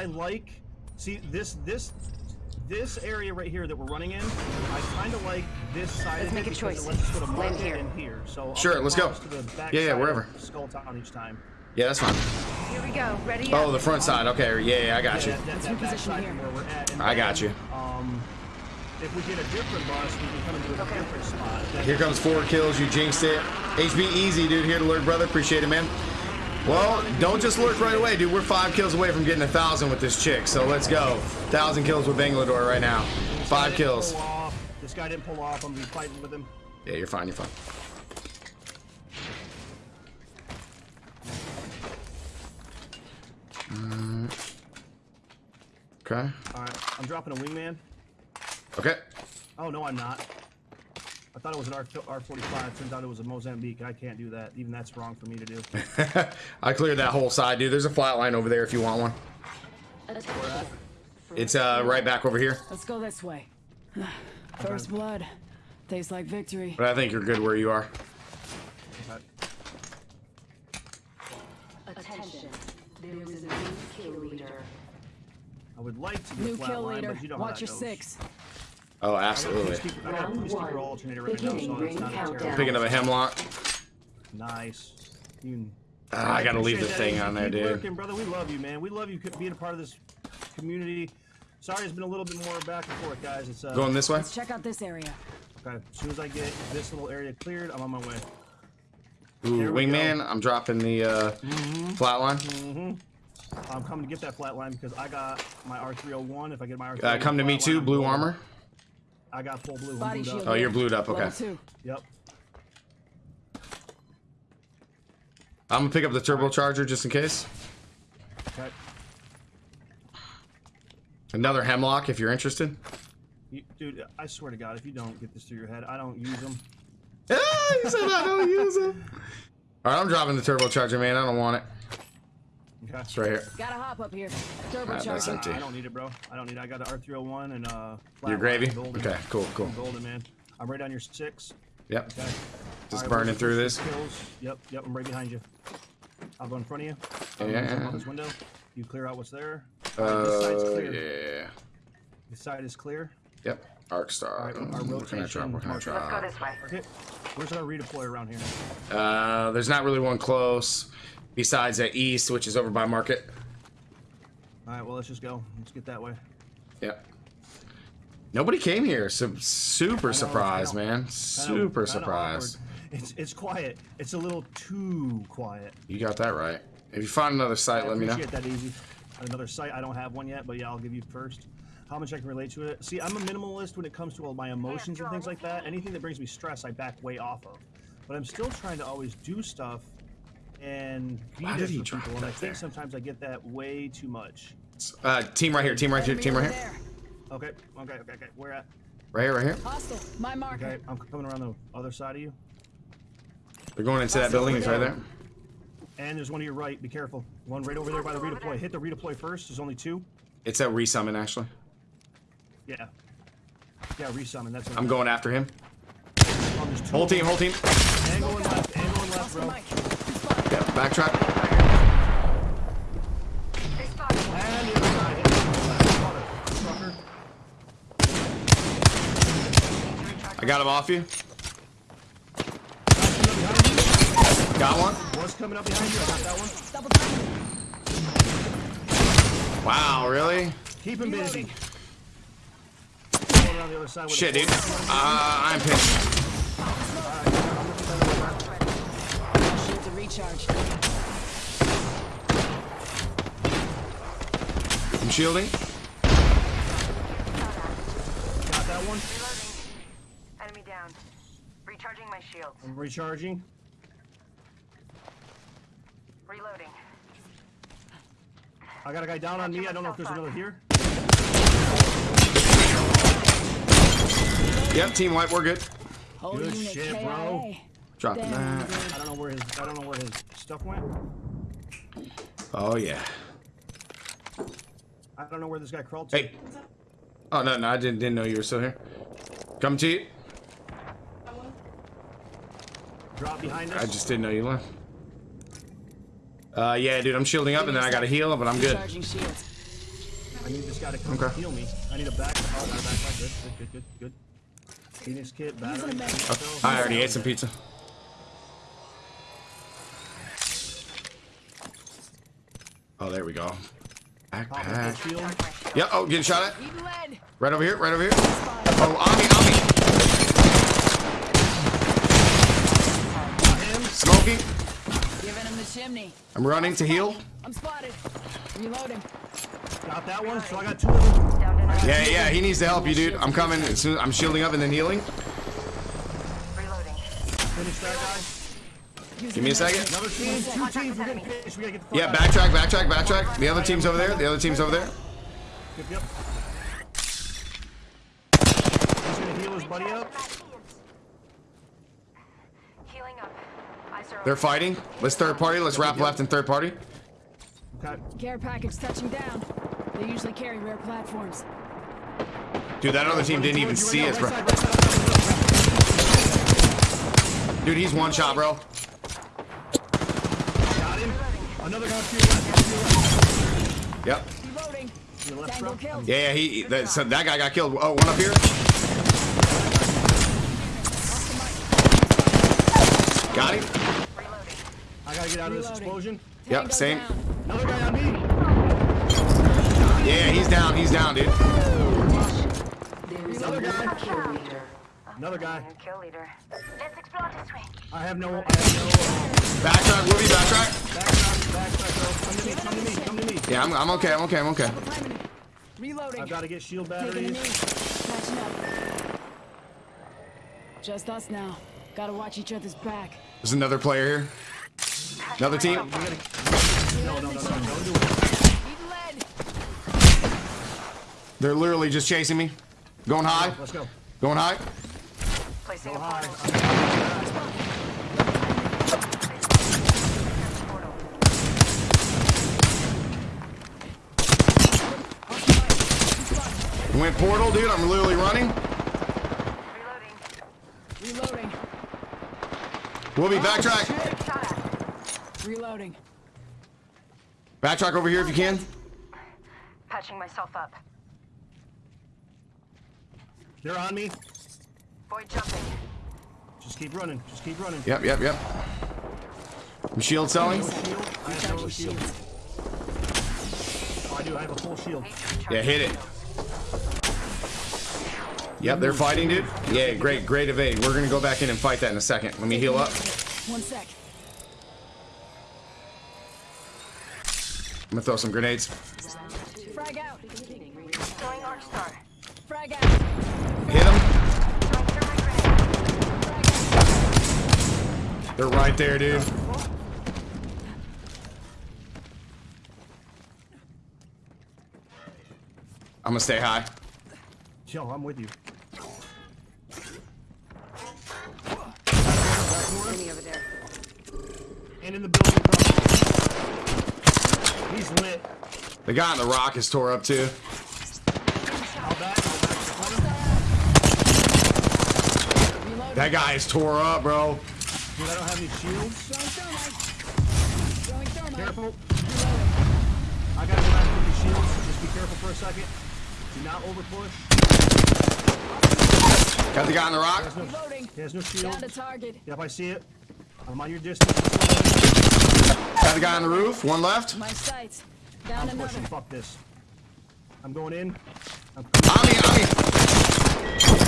I like see this this this area right here that we're running in. I kind of like this side Let's of make it a choice. it lets us put a Land here. in here. So I'll Sure, let's go. close to the back Yeah, yeah, wherever. Skull Town each time. Yeah, that's fine. Here we go. Ready? Oh, up. the front side. Okay, yeah, yeah, I got you. Yeah, that, that, that back reposition side here. where we're at. And I got you. Um, if we get a different bus, we can come into a different spot. That- Here comes four kills. You jinxed it. HB easy, dude. Here to lurk, brother. Appreciate it, man. Well, don't just lurk right away, dude. We're five kills away from getting a thousand with this chick. So let's go. Thousand kills with Bangalore right now. Five kills. This guy didn't pull off. I'm gonna be fighting with him. Yeah, you're fine. You're fine. Mm. Okay. All right, I'm dropping a wingman. Okay. Oh no, I'm not. I thought it was an R R45. Turns out it was a Mozambique. I can't do that. Even that's wrong for me to do. I cleared that whole side, dude. There's a flat line over there if you want one. It's uh right back over here. Let's go this way. First blood. Tastes like victory. But I think you're good where you are. Attention. There is a new kill leader. I would like to get New flat kill line, leader. but you know how Watch that your goes. six. Oh, I got a absolutely. I got a Round one. alternator right now, Beginning ring countdown. Picking up a Hemlok. Nice. You, Ah, I gotta leave the thing on there, dude. Working, brother. We love you, man. We love you being a part of this community. Sorry, it's been a little bit more back and forth, guys. It's uh, Going this way? Let's check out this area. Okay. As soon as I get this little area cleared, I'm on my way. Ooh, There we wingman. I'm dropping the uh, flat line. I'm coming to get that flatline because I got my R301. If I get my R301, Uh, come to me too. Blue I'm armor. I got full blue. Body blued shield. Oh, you're blued up. Level Okay. two. Yep. I'm gonna pick up the turbocharger just in case. Okay. Another Hemlok if you're interested. You, dude, I swear to God, if you don't get this through your head, I don't use them. Ah, you said I don't use them. All right, I'm dropping the turbocharger, man. I don't want it. Okay. It's right here. Gotta hop up here. that's Turbocharger. empty. I don't need it, bro. I don't need it. I got the R301 and uh. Your gravy. golden. Okay, cool, cool. I'm golden, man. I'm right on your six. Yep. Okay. Just All right, burning through this. Kills? Yep, yep. I'm right behind you. I'll go in front of you. Yeah, I'm gonna jump yeah. out this window. You clear out what's there. All right, this side's Uh, clear. yeah. This side is clear. Yep. Arc star. All right, our What can I rotation drop? What can I marker. Let's go this way. Okay. Where's our redeploy around here? Uh, there's not really one close. Besides that east, which is over by market. All right. Well, let's just go. Let's get that way. Yep. Nobody came here. So super I surprised, man. Super surprised. It's it's quiet. It's a little too quiet. You got that right. If you find another site, I let me know. that easy. Another site. I don't have one yet, but yeah, I'll give you first. How much I can relate to it. See, I'm a minimalist when it comes to all my emotions and things like that. Anything that brings me stress, I back way off of. But I'm still trying to always do stuff and be Why did he drop people. And I think there? sometimes I get that way too much. Uh, team right here. Team right here. Team right here. there. Okay, okay, okay, okay. Where at? Right here. Right here. Hostile. My marker. Okay, I'm coming around the other side of you. They're going into that building. It's right there. And there's one to your right. Be careful. One right over there by the redeploy. Hit the redeploy first. There's only two. It's a resummon actually. Yeah. Yeah, resummon. That's what I'm going after him. Oh, Whole team. Whole team. Angle and left. Angle and left, bro. Mic. He's spotted. Yep. Backtrack. They spotted me. And the other side. Hit the left. Sucker. I got him off you. Got one. Was coming up behind you. I got that one. Wow. Really? Keep him busy. Going around the other side with Shit, dude. Uh, I'm pinned. Shield to recharge. I'm shielding. Got that one. Reloading. Enemy down. Recharging my shield. I'm recharging. Reloading. I got a guy down on me. I don't know if there's another here. Yep. Team white. We're good. Whole Good shit, KIA. bro. Dropping Damn, that. I don't know where his I don't know where his stuff went. Oh yeah. I don't know where this guy crawled to. Hey. Oh no, no, I didn't didn't know you were still here. Come to you. Drop behind us. I just didn't know you left. Uh, yeah, dude, I'm shielding up and then I gotta heal, but I'm good. Recharging shields. need this guy to come Okay. and heal me. I need a back. Oh, got a backpack. Good, good, good, good, good. Phoenix kit, battery. Oh, I already ate some pizza. Oh, there we go. Backpack. the shield. Yep. Oh, getting shot at. Right over here. Right over here. Oh, on me, on me. Got. Smoky. Giving him the chimney. I'm running to heal. I'm spotted. Reloading. Got that one. So I got two of them. Down to. Yeah, yeah. He needs to help you, dude. I'm coming. As soon I'm shielding up and then healing. Reloading. Finish that guy. Give me a second. Another teams. We're getting finished. We gotta get the fuck Yeah, backtrack, backtrack, backtrack. The other team's over there. The other team's over there. Yep, yep. He's gonna heal his buddy up. Healing up. They're fighting. Let's third party. Let's wrap left and third party. Okay. Care package touching down. They usually carry rare platforms. Dude, that other team didn't even see us, bro. Dude, he's one shot, bro. Got him. Another guy to your left. To your left. Yep. Reloading. To your left, Tango bro. killed. Yeah, yeah. He that, so that guy got killed. Oh, one up here. Got him. I gotta get out of this explosion. Yep, same. Another guy on me. Yeah, yeah, he's down. He's down, dude. There is a Another guy. Kill leader. Another guy. Kill leader. Let's explore this way. I have no. I have no. Uh, Backtrack, Woody, backtrack. backtrack. Backtrack. Come to me. Come to me. Come to me. Yeah, I'm, I'm okay. I'm okay. I'm okay. Behind. Reloading. I've got to get shield Taking a batteries. knee. Up. Just us now. Gotta watch each other's back. There's another player here. Another team. We. No, no, no, no. Don't do it. They're literally just chasing me. Going high. Let's go. Going high. Placing Go a high. portal. Portal. Went portal, dude. I'm literally running. Reloading. Reloading. We'll be oh, backtrack. Reloading. Backtrack over here if you can. Patching myself up. They're on me. Void jumping. Just keep running. Just keep running. Yep, yep, yep. I'm shield selling. I have no shield. Oh, I do. I have a full shield. Need to recharge Yeah, hit it. Yep, they're fighting, dude. Yeah, great, great evade. We're gonna go back in and fight that in a second. Let me heal up. One sec. I'm gonna throw some grenades. Frag out. Throwing Arc Star. Frag out. Hit them. Throwing thermite grenade. They're right there, dude. I'm gonna stay high. Yo, I'm with you. Enemy over there. And in the building. He's lit. The guy on the rock is tore up too. I'll back. I'll back. Reloading. That guy is tore up, bro. Dude, I don't have any shields. Throwing thermite. Throwing thermite. Careful. I gotta go back with these shields. Just be careful for a second. Do not over push. Got the guy on the rock. Reloading. He has no shield. Down to target. Yep, I see it. I'm on your distance. Got the guy on the roof. One left. My sights. Down I'm another. pushing. Fuck this. I'm going in. I'm On me, on me.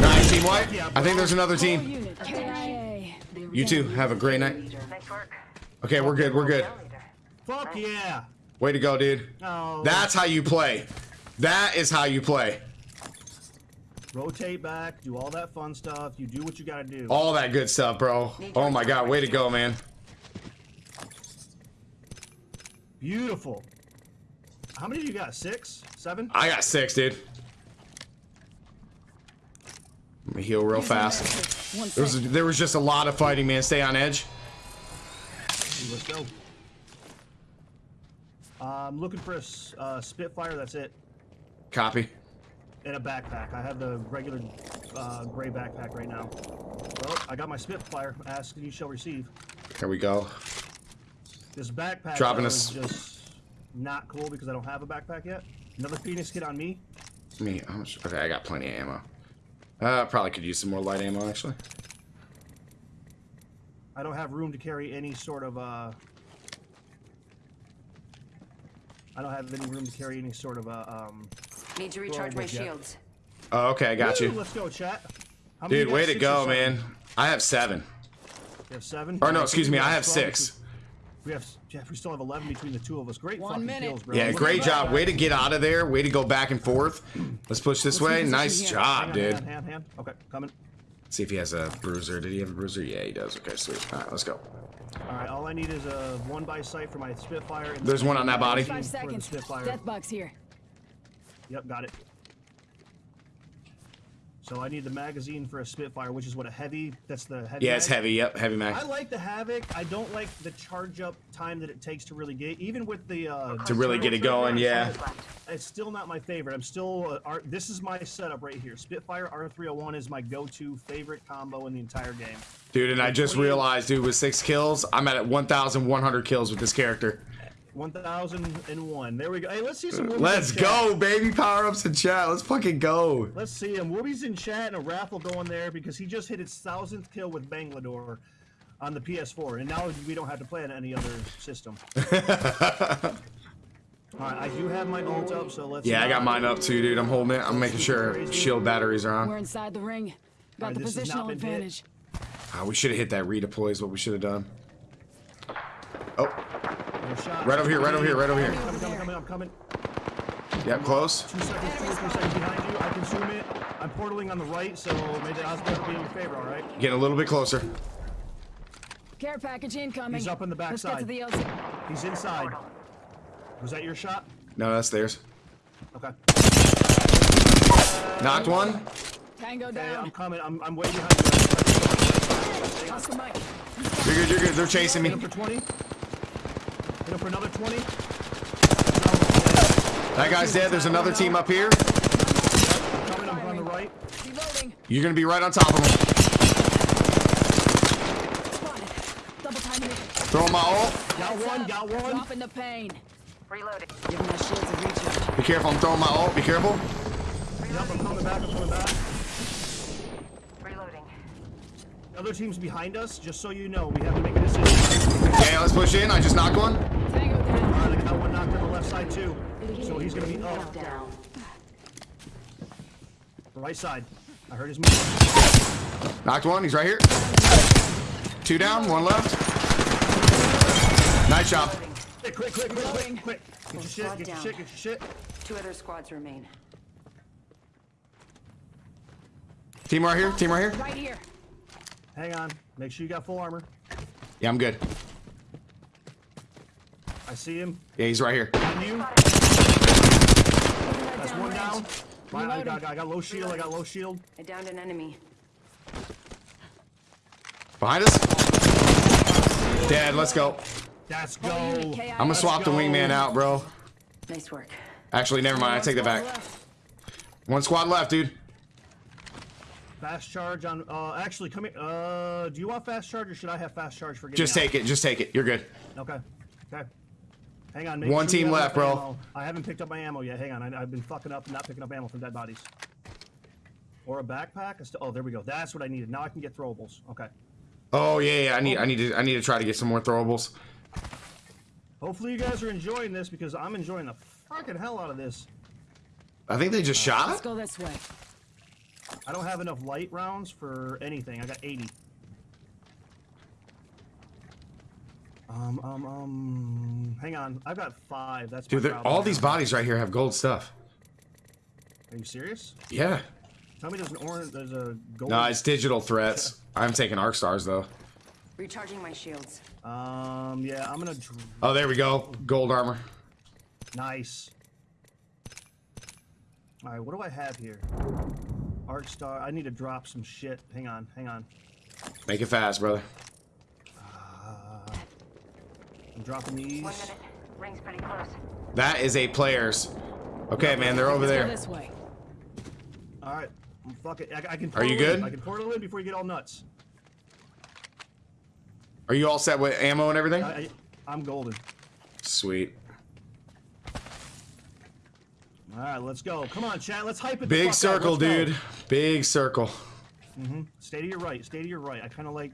Nice, team white. I think there's another Whole team. Unit. KIA. You too. have a great night. Okay, we're good. We're good. Fuck yeah. Way to go, dude. No. That's how you play. That is how you play. Rotate back. Do all that fun stuff. You do what you gotta do. All that good stuff, bro. Oh my god, way to go, man. Beautiful. How many do you got? Six? Seven? I got six, dude. Let me heal real fast. One There sec. was there was just a lot of fighting, man. Stay on edge. Let's go. I'm looking for a uh, Spitfire. That's it. Copy. And a backpack. I have the regular uh, gray backpack right now. Well, I got my Spitfire. Ask and you shall receive. There we go. This backpack Dropping though, us- is just not cool because I don't have a backpack yet. Another Phoenix kit on me. Me, how much? Okay, I got plenty of ammo. Uh, probably could use some more light ammo actually. I don't have room to carry any sort of uh. I don't have any room to carry any sort of uh, um. Need to recharge my yet. shields. Oh, okay, I got Woo, you. Let's go, chat. How Dude, way to go, man. I have seven. You have seven. Or no, excuse me, I have 12 six. Between- We have Jeff. We still have eleven between the two of us. Great One fucking minute. kills, bro. Yeah, great at job. Way to get out of there. Way to go back and forth. Let's push this way. Nice here. Job, on, dude. Hand, hand, hand. Okay, coming. See if he has a bruiser. Did he have a bruiser? Yeah, he does. Okay, sweet. All right, let's go. All right, all I need is a one by sight for my Spitfire. And There's one on that body. Five seconds. Spitfire. Death box here. Yep, got it. So I need the magazine for a Spitfire, which is what a heavy. That's the heavy. Yeah, it's heavy. Yep, heavy mag. I like the Havoc. I don't like the charge up time that it takes to really get, even with the uh, To really get it going, yeah. It's still not my favorite. I'm still. Uh, R- this is my setup right here. Spitfire R301 is my go-to favorite combo in the entire game. Dude, and I just realized, dude, with six kills, I'm at 1,100 kills with this character. 1001. There we go. Hey, let's see some. Woobies Let's go, baby. Power ups in chat. Let's fucking go. Let's see him. Wooby's in chat and a raffle going there because he just hit his thousandth kill with Bangalore on the PS4, and now we don't have to play on any other system. All right, I do have my ult up, so let's. Yeah, I got mine up too, dude. I'm holding it. I'm making sure shield batteries are on. We're inside the ring. Got Alright, the this has not positional advantage. Ah, we should have hit that redeploy is what we should have done. No shot. right over here, right over here, right over here. Coming, coming, coming, I'm coming. Yep, close. Two seconds, two or three seconds behind you. I consume it. I'm portaling on the right, so may the odds be in your favor. All right. Getting a little bit closer. Care package incoming. He's up in the Let's get to backside. the LZ. He's inside. Was that your shot? No, that's theirs. Okay. Knocked one. Tango Okay, I'm coming. I'm, I'm way behind you. Oscar Mike. You're good, you're good. They're chasing Hit me. Him for 20. Hit him for another 20. That guy's dead. There's another team up here. Coming, I'm on the right. Reloading. You're gonna be right on top of them. Spotted. Double timing it. Throwing my ult. Got one, got one. Dropping the pain. Reloading. Giving my shields a recharge. Be careful. I'm throwing my ult. Be careful. Yep, I'm coming back, I'm coming back. Reloading. Other team's behind us, just so you know. We have to make a decision. Yeah, let's push in. I just knocked one. Tango down. All right, I got one knocked on the left side, too. So he's going to be up. Right side. I heard his move. Knocked one. He's right here. Two down. One left. Nice job. Quick, quick, quick, quick, quick, quick. Get your shit, get your shit, get your shit. Two other squads remain. Team right here. Team right here. Right here. Hang on. Make sure you got full armor. Yeah, I'm good. I see him. Yeah, he's right here. On you. That's one down. My, I, got, I got low shield, I got low shield. I downed an enemy. Behind us. Dead. Let's go. Let's go. Whole unit KIA. I'm gonna swap the wingman out, bro. Nice work. Actually, never mind. I take that back. One squad left, dude. Fast charge on, uh, actually, come here. Uh, do you want fast charge or should I have fast charge for getting Just out? take it. Just take it. You're good. Okay. Okay. Hang on. make One sure team left, bro. ammo. I haven't picked up my ammo yet. Hang on. I, I've been fucking up and not picking up ammo from dead bodies. Or a backpack. Oh, there we go. That's what I needed. Now I can get throwables. Okay. Oh yeah, yeah. I need. Oh. I need to. I need to try to get some more throwables. Hopefully you guys are enjoying this because I'm enjoying the fucking hell out of this. I think they just shot. Let's go this way. I don't have enough light rounds for anything. I got 80. Um, um, um, hang on. I've got five. That's Dude, my they're- problem all these bodies right here have gold stuff. Are you serious? Yeah. Tell me there's an orange, there's a gold. No, it's digital threats. I'm taking arc stars though. Recharging my shields. Um, yeah, I'm gonna. Dr- Oh, there we go. Gold armor. nice. All right, what do I have here? Arc star. I need to drop some shit. Hang on, hang on. Make it fast, brother. I'm dropping these. One minute. Ring's pretty close. That is a players. Okay, man, they're over there. this way. All right, fuck it. I, I can. Are you portal in. good? I can portal in before you get all nuts. Are you all set with ammo and everything? I, I, I'm golden. Sweet. All right, let's go. Come on, chat. Let's hype it. the Big fuck circle, Let's go. dude. Big circle. Mm-hmm. Stay to your right. Stay to your right. I kind of like.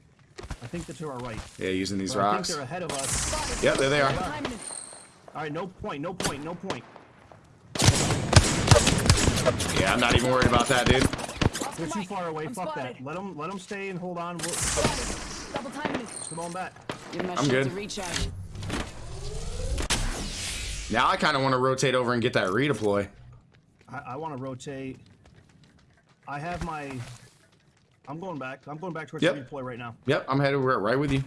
I think they're to our right. Yeah, using these Or I think rocks. they're ahead of us. Yep, there they are. All right, no point. No point. No point. Yeah, I'm not even worried about that, dude. They're too far away. I'm Fuck spotted. that. Let them. Let them stay and hold on. We'll, Double timing come on back. I'm good. Now I kind of want to rotate over and get that redeploy. I, I want to rotate. I have my. I'm going back. I'm going back towards Yep. the deploy right now. Yep, I'm headed right right with you.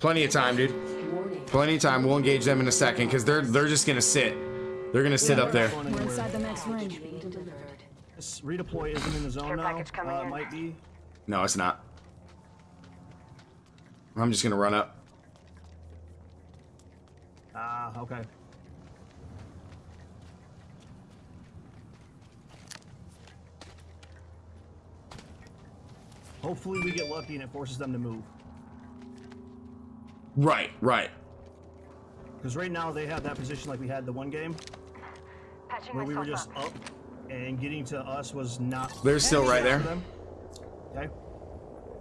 Plenty of time, dude. Plenty of time. We'll engage them in a second because they're they're just gonna sit. They're gonna sit Yeah, up there. not going We're inside the next ring. Being. This redeploy isn't in the zone Care now. coming Uh, it might be. No, it's not. I'm just gonna run up. Ah, okay. Hopefully we get lucky and it forces them to move. Right, right. Because right now they have that position like we had the one game Patching where we were just up. up and getting to us was not They're still right there. them. Okay.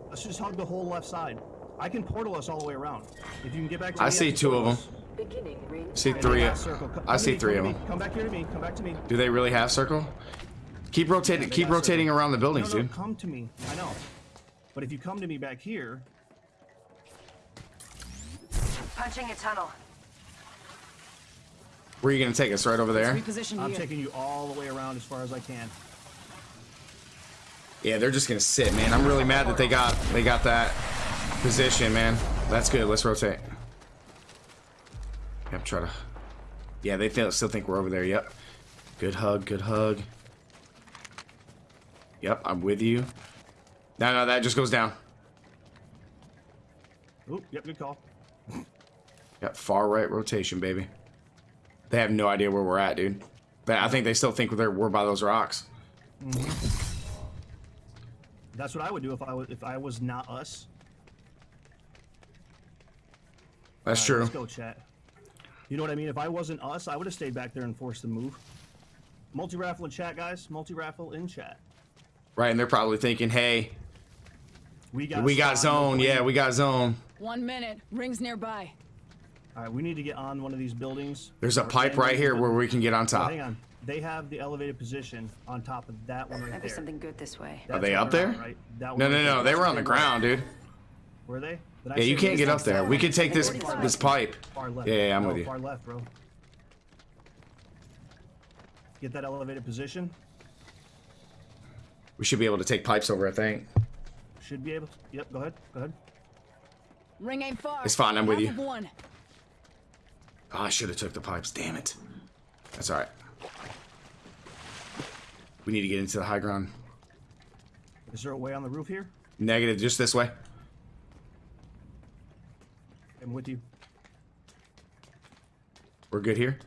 Let's just hug the whole left side. I can portal us all the way around. If you can get back to I me, see can two of portal them. us. Beginning ring. See three. Come I see me, three of them. Come back here to me. Come back to me. Do they really have circle? Keep rotating. they Keep rotating circle. around the No, buildings, no, dude. come to me. I know. But if you come to me back here, Punching a tunnel. Where are you gonna take us? Right over there? Reposition I'm here. taking you all the way around as far as I can. Yeah, they're just gonna sit, man. I'm really mad that they got they got that position, man. That's good. Let's rotate. Yep, try to. Yeah, they feel, still think we're over there. Yep. Good hug. Good hug. Yep, I'm with you. No, no, that just goes down. Oop, yep, good call. Got far right rotation, baby. They have no idea where we're at, dude. But I think they still think we're we're by those rocks. Mm-hmm. That's what I would do if I was if I was not us. That's right, true. Let's go, chat. You know what I mean? If I wasn't us, I would have stayed back there and forced the move. Multi raffle in chat, guys. Multi raffle in chat. Right, and they're probably thinking, hey, We got we got zone. Yeah, we got zone. One minute. Rings nearby. All right, we need to get on one of these buildings. There's a pipe right here where we can get on Oh, top. hang on. They have the elevated position on top of that one right Might be there. something good this way. That's they where up there? at, Right? That No, no, no. They were on the ground, dude. Were they? Did Yeah, you can't get up there. We could take this this pipe. Far left. Yeah, yeah, I'm No, with you. Far left, bro. Get that elevated position. We should be able to take pipes over, I think. Should be able. To, yep. Go ahead. Go ahead. Ring ain't far. It's fine, I'm with you. One. Oh, I should have took the pipes. Damn it. That's all right. We need to get into the high ground. Is there a way on the roof here? Negative, just this way. I'm with you. We're good here.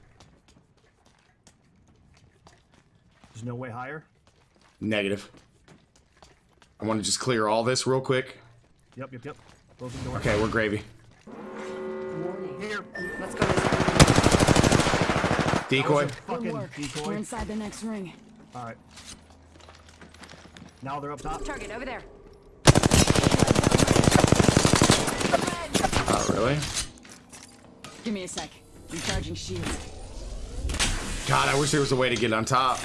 There's no way higher. Negative. I want to just clear all this real quick. Yep. Yep. Yep. Close the door. Okay, we're gravy. Warning. Here. Let's go. Decoy. Fucking work. We're inside the next ring. All right. Now they're up top. Target over there. Oh, really? Give me a sec. Recharging shields. God, I wish there was a way to get on top.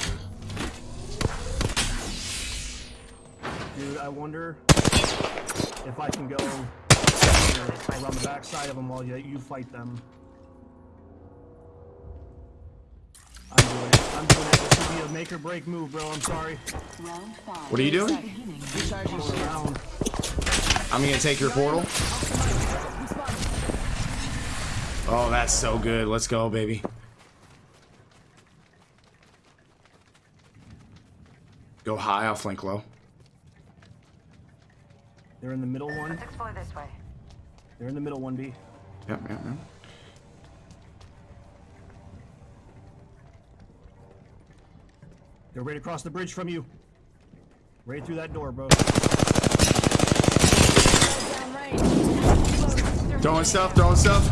I wonder if I can go around the backside of them while you, you fight them. I'm doing it. I'm doing it. This would be a make or break move, bro. I'm sorry. Round five. What are you doing? Sec. Recharging Going shields. around. I'm gonna take your portal. Oh, that's so good. Let's go, baby. Go high, I'll flank low. They're in the middle one. Let's explore this way. They're in the middle one, B. Yep, yep, yep. They're right across the bridge from you. Right through that door, bro. Throwing stuff, throwing stuff.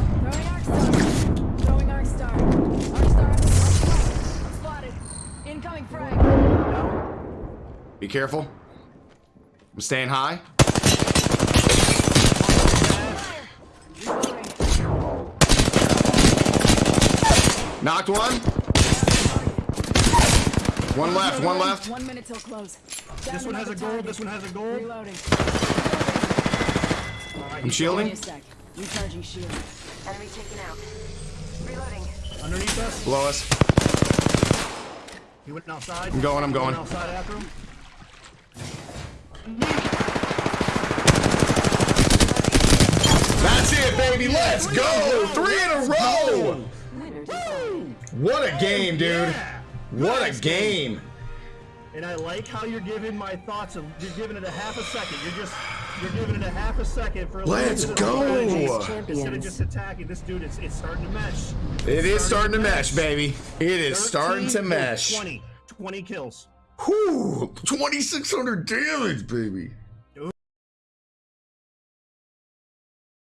Be careful. I'm staying high. Knocked one. One left, one left. One minute till close. Down This one has a another gold. This one has a gold. Reloading. I'm shielding. Recharging shield. Enemy taken out. Reloading. Underneath us. Below us. He went outside. I'm going, I'm He went going. outside after him. That's it, baby. Let's go. Three in a row. Winners. What a game, dude. Yeah. What a Nice game. And I like how you're giving my thoughts. Of, you're giving it a half a second. You're just you're giving it a half a second for a Let's little bit of go. strategy Champions. Instead of just attacking this dude, it's, it's starting to mesh. It is starting to mesh, baby. It is starting to mesh. 20. 20 kills. Whew. 2,600 damage, baby.